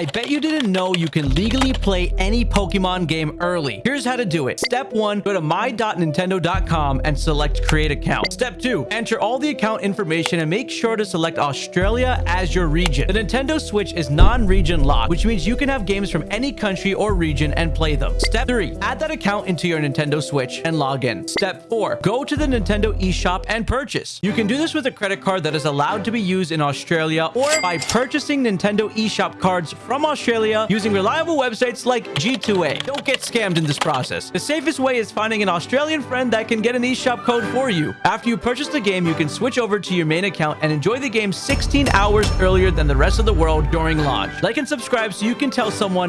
I bet you didn't know you can legally play any Pokemon game early. Here's how to do it. Step 1, go to my.nintendo.com and select create account. Step 2, enter all the account information and make sure to select Australia as your region. The Nintendo Switch is non-region locked, which means you can have games from any country or region and play them. Step 3, add that account into your Nintendo Switch and log in. Step 4, go to the Nintendo eShop and purchase. You can do this with a credit card that is allowed to be used in Australia or by purchasing Nintendo eShop cards from Australia using reliable websites like G2A. Don't get scammed in this process. The safest way is finding an Australian friend that can get an eShop code for you. After you purchase the game, you can switch over to your main account and enjoy the game 16 hours earlier than the rest of the world during launch. Like and subscribe so you can tell someone